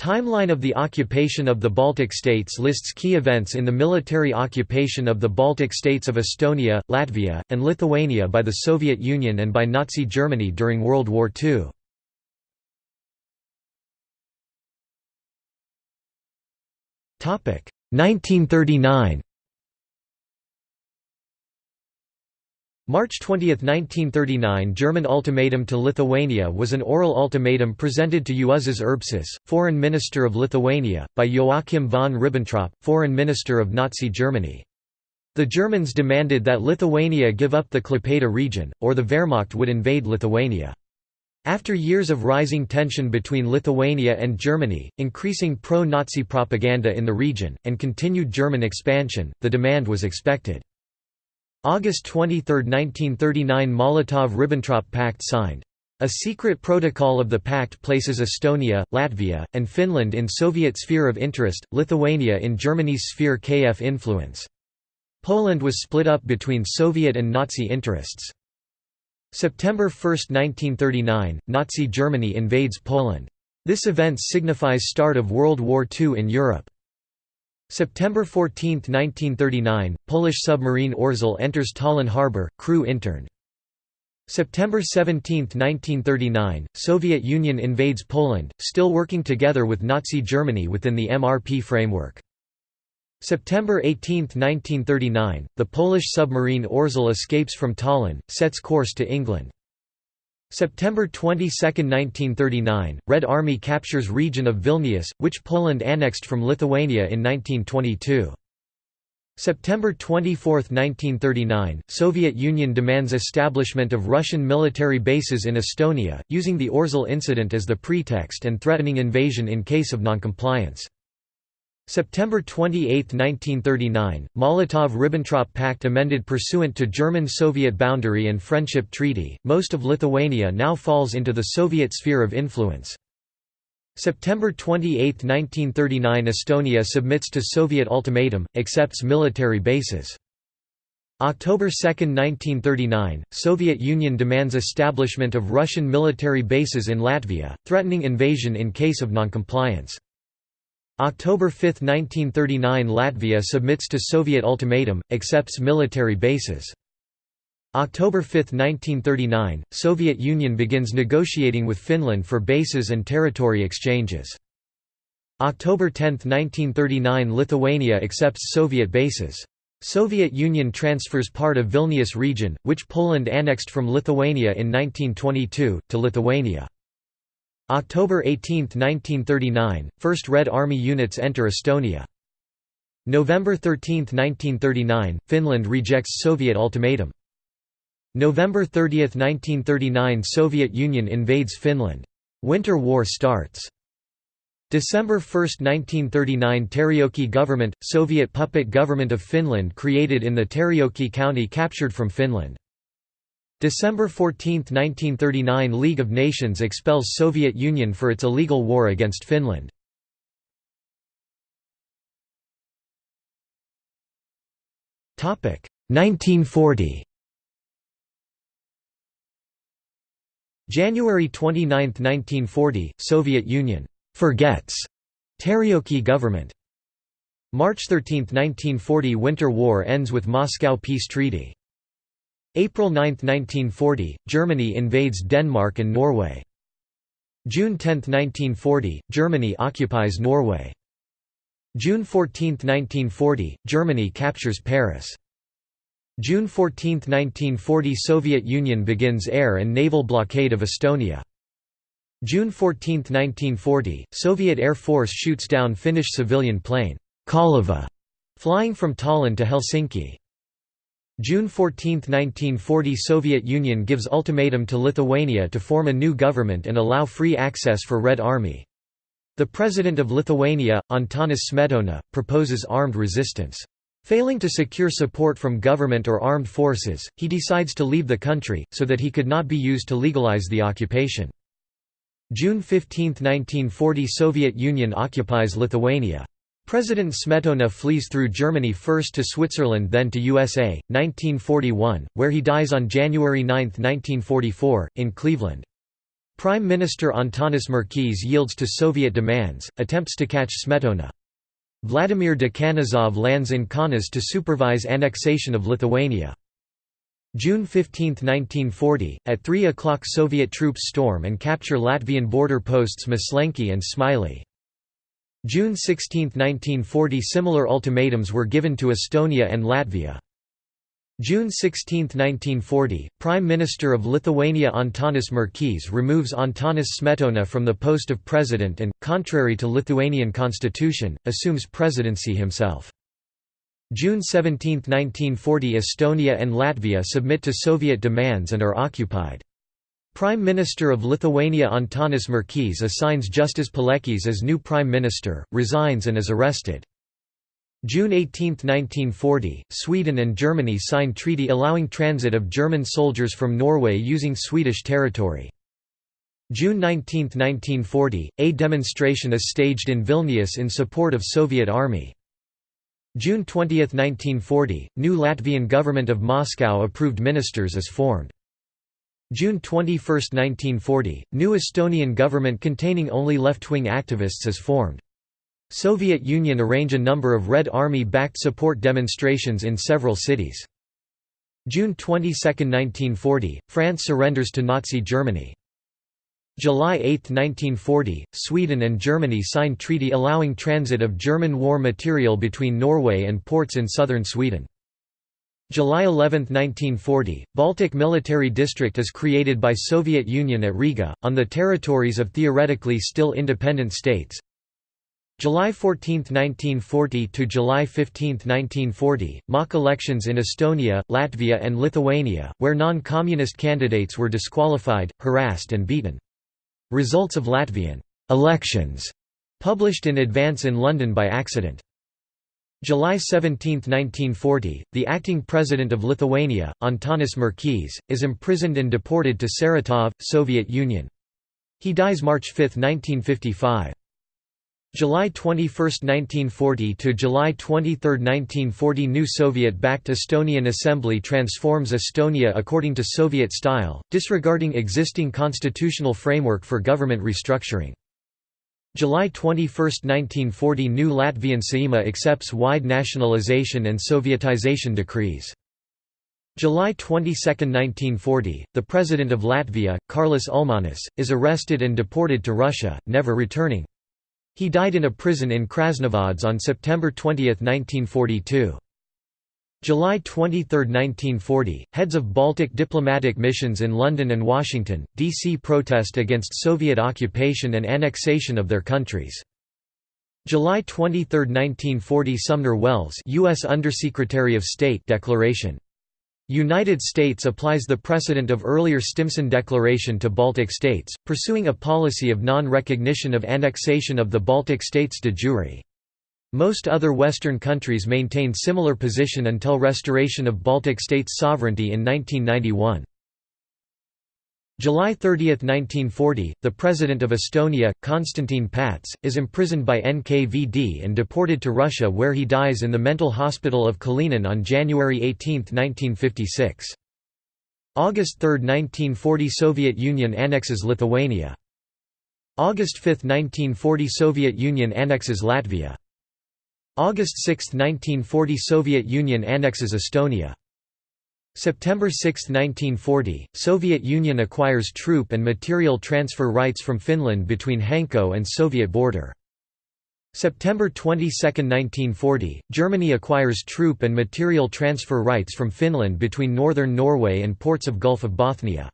Timeline of the occupation of the Baltic states lists key events in the military occupation of the Baltic states of Estonia, Latvia, and Lithuania by the Soviet Union and by Nazi Germany during World War II. Topic 1939 March 20, 1939 German ultimatum to Lithuania was an oral ultimatum presented to Juozas Urbšas, Foreign Minister of Lithuania, by Joachim von Ribbentrop, Foreign Minister of Nazi Germany. The Germans demanded that Lithuania give up the Klaipėda region, or the Wehrmacht would invade Lithuania. After years of rising tension between Lithuania and Germany, increasing pro-Nazi propaganda in the region, and continued German expansion, the demand was expected. August 23, 1939 Molotov–Ribbentrop Pact signed. A secret protocol of the pact places Estonia, Latvia, and Finland in Soviet sphere of interest, Lithuania in Germany's sphere KF influence. Poland was split up between Soviet and Nazi interests. September 1, 1939, Nazi Germany invades Poland. This event signifies start of World War II in Europe. September 14, 1939, Polish submarine Orzel enters Tallinn harbor, crew interned. September 17, 1939, Soviet Union invades Poland, still working together with Nazi Germany within the MRP framework. September 18, 1939, the Polish submarine Orzel escapes from Tallinn, sets course to England. September 22, 1939, Red Army captures region of Vilnius, which Poland annexed from Lithuania in 1922. September 24, 1939, Soviet Union demands establishment of Russian military bases in Estonia, using the Orzel incident as the pretext and threatening invasion in case of noncompliance. September 28, 1939, Molotov–Ribbentrop Pact amended pursuant to German-Soviet boundary and friendship treaty, most of Lithuania now falls into the Soviet sphere of influence. September 28, 1939 Estonia submits to Soviet ultimatum, accepts military bases. October 2, 1939, Soviet Union demands establishment of Russian military bases in Latvia, threatening invasion in case of noncompliance. October 5, 1939 Latvia submits to Soviet ultimatum, accepts military bases. October 5, 1939, Soviet Union begins negotiating with Finland for bases and territory exchanges. October 10, 1939 Lithuania accepts Soviet bases. Soviet Union transfers part of Vilnius region, which Poland annexed from Lithuania in 1922, to Lithuania. October 18, 1939, first Red Army units enter Estonia. November 13, 1939, Finland rejects Soviet ultimatum. November 30, 1939 Soviet Union invades Finland. Winter War starts. December 1, 1939 Terijoki government, Soviet puppet government of Finland created in the Terijoki county captured from Finland. December 14, 1939 League of Nations expels Soviet Union for its illegal war against Finland. Topic 1940. January 29, 1940, Soviet Union forgets Terijoki government. March 13, 1940 Winter War ends with Moscow Peace Treaty. April 9, 1940, Germany invades Denmark and Norway. June 10, 1940, Germany occupies Norway. June 14, 1940, Germany captures Paris. June 14, 1940 Soviet Union begins air and naval blockade of Estonia. June 14, 1940, Soviet Air Force shoots down Finnish civilian plane, Kaleva, flying from Tallinn to Helsinki. June 14, 1940 Soviet Union gives ultimatum to Lithuania to form a new government and allow free access for Red Army. The President of Lithuania, Antanas Smetona, proposes armed resistance. Failing to secure support from government or armed forces, he decides to leave the country, so that he could not be used to legalize the occupation. June 15, 1940 Soviet Union occupies Lithuania. President Smetona flees through Germany first to Switzerland then to USA, 1941, where he dies on January 9, 1944, in Cleveland. Prime Minister Antanas Merkys yields to Soviet demands, attempts to catch Smetona. Vladimir Dekanozov lands in Kaunas to supervise annexation of Lithuania. June 15, 1940, at 3 o'clock Soviet troops storm and capture Latvian border posts Maslenki and Smiley. June 16, 1940 Similar ultimatums were given to Estonia and Latvia. June 16, 1940, Prime Minister of Lithuania Antanas Merkys removes Antanas Smetona from the post of president and, contrary to Lithuanian constitution, assumes presidency himself. June 17, 1940 Estonia and Latvia submit to Soviet demands and are occupied. Prime Minister of Lithuania Antanas Merkys assigns Justas Paleckis as new Prime Minister, resigns and is arrested. June 18, 1940, Sweden and Germany sign treaty allowing transit of German soldiers from Norway using Swedish territory. June 19, 1940, a demonstration is staged in Vilnius in support of Soviet Army. June 20, 1940, new Latvian government of Moscow approved ministers is formed. June 21, 1940, new Estonian government containing only left-wing activists is formed. Soviet Union arrange a number of Red Army-backed support demonstrations in several cities. June 22, 1940, France surrenders to Nazi Germany. July 8, 1940, Sweden and Germany sign treaty allowing transit of German war material between Norway and ports in southern Sweden. July 11, 1940, Baltic Military District is created by Soviet Union at Riga, on the territories of theoretically still independent states. July 14, 1940 to July 15, 1940, mock elections in Estonia, Latvia and Lithuania, where non-communist candidates were disqualified, harassed and beaten. Results of Latvian elections published in advance in London by accident. July 17, 1940, the acting president of Lithuania, Antanas Merkys, is imprisoned and deported to Saratov, Soviet Union. He dies March 5, 1955. July 21, 1940 to July 23, 1940 New Soviet-backed Estonian Assembly transforms Estonia according to Soviet style, disregarding existing constitutional framework for government restructuring. July 21, 1940 New Latvian Saeima accepts wide nationalization and Sovietization decrees. July 22, 1940, the President of Latvia, Karlis Ulmanis, is arrested and deported to Russia, never returning. He died in a prison in Krasnovodsk on September 20, 1942. July 23, 1940, heads of Baltic diplomatic missions in London and Washington, D.C. protest against Soviet occupation and annexation of their countries. July 23, 1940 Sumner Welles U.S. Undersecretary of State declaration United States applies the precedent of earlier Stimson Declaration to Baltic states, pursuing a policy of non-recognition of annexation of the Baltic states de jure. Most other Western countries maintained similar position until restoration of Baltic states' sovereignty in 1991. July 30, 1940, the President of Estonia, Konstantin Pats, is imprisoned by NKVD and deported to Russia where he dies in the mental hospital of Kalinin on January 18, 1956. August 3, 1940 Soviet Union annexes Lithuania. August 5, 1940 Soviet Union annexes Latvia. August 6, 1940 Soviet Union annexes Estonia. September 6, 1940, Soviet Union acquires troop and material transfer rights from Finland between Hanko and Soviet border. September 22, 1940, Germany acquires troop and material transfer rights from Finland between northern Norway and ports of Gulf of Bothnia.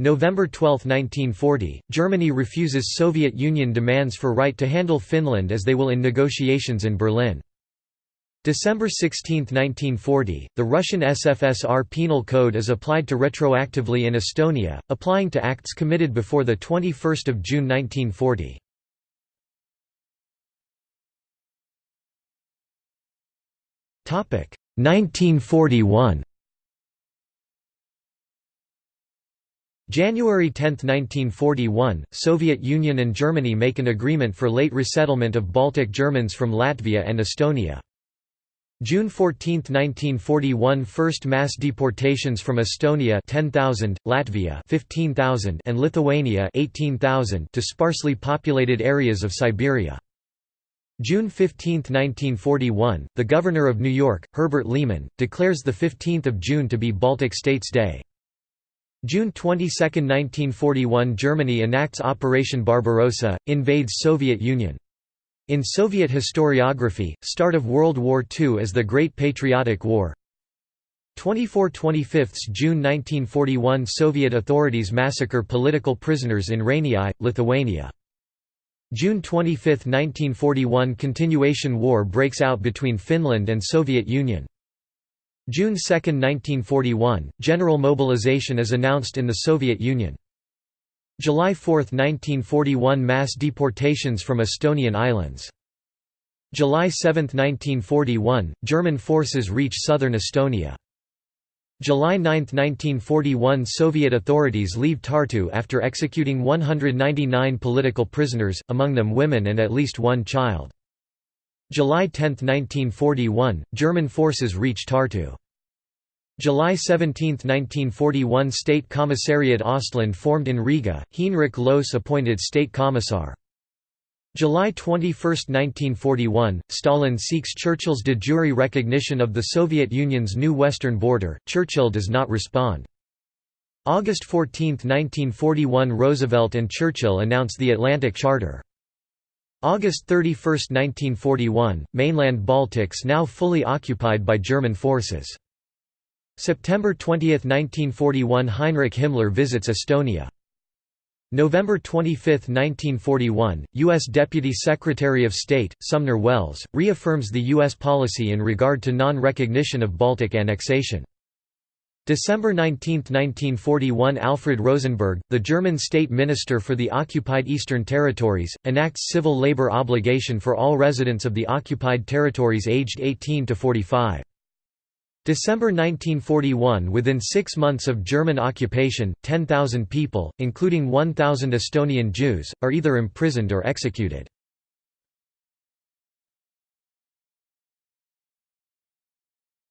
November 12, 1940, Germany refuses Soviet Union demands for right to handle Finland as they will in negotiations in Berlin. December 16, 1940, the Russian SFSR Penal Code is applied to retroactively in Estonia, applying to acts committed before 21 June 1940. Topic 1941. January 10, 1941, Soviet Union and Germany make an agreement for late resettlement of Baltic Germans from Latvia and Estonia. June 14, 1941 First mass deportations from Estonia 10,000, Latvia 15,000 and Lithuania 18,000 to sparsely populated areas of Siberia. June 15, 1941, the Governor of New York, Herbert Lehman, declares 15 June to be Baltic States Day. June 22, 1941 Germany enacts Operation Barbarossa, invades Soviet Union. In Soviet historiography, start of World War II as the Great Patriotic War 24–25 June 1941 Soviet authorities massacre political prisoners in Rainiai, Lithuania. June 25, 1941 Continuation war breaks out between Finland and Soviet Union. June 2, 1941, general mobilization is announced in the Soviet Union. July 4, 1941 Mass deportations from Estonian islands. July 7, 1941, German forces reach southern Estonia. July 9, 1941 Soviet authorities leave Tartu after executing 199 political prisoners, among them women and at least one child. July 10, 1941, German forces reach Tartu. July 17, 1941 State Commissariat Ostland formed in Riga, Heinrich Lohse appointed State Commissar. July 21, 1941, Stalin seeks Churchill's de jure recognition of the Soviet Union's new western border, Churchill does not respond. August 14, 1941 Roosevelt and Churchill announce the Atlantic Charter. August 31, 1941, mainland Baltics now fully occupied by German forces. September 20, 1941 Heinrich Himmler visits Estonia. November 25, 1941, U.S. Deputy Secretary of State, Sumner Welles, reaffirms the U.S. policy in regard to non-recognition of Baltic annexation. December 19, 1941 Alfred Rosenberg, the German state minister for the occupied Eastern Territories, enacts civil labor obligation for all residents of the occupied territories aged 18 to 45. December 1941 Within six months of German occupation, 10,000 people, including 1,000 Estonian Jews, are either imprisoned or executed.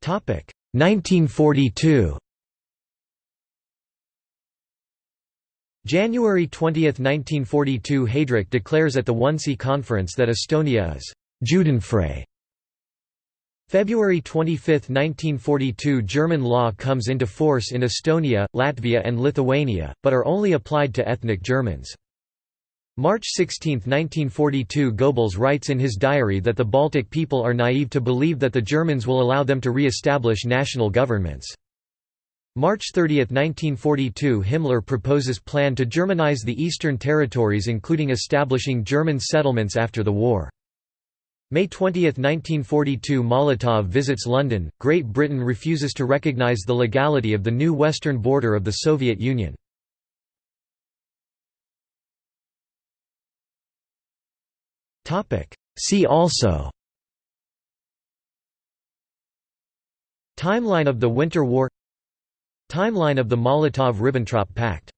Topic 1942. January 20, 1942 Heydrich declares at the Wannsee Conference that Estonia is «Judenfrei» February 25, 1942 German law comes into force in Estonia, Latvia and Lithuania, but are only applied to ethnic Germans. March 16, 1942 Goebbels writes in his diary that the Baltic people are naive to believe that the Germans will allow them to re-establish national governments. March 30, 1942 Himmler proposes plan to Germanize the Eastern Territories including establishing German settlements after the war. May 20, 1942 Molotov visits London, Great Britain refuses to recognise the legality of the new western border of the Soviet Union. See also Timeline of the Winter War Timeline of the Molotov–Ribbentrop Pact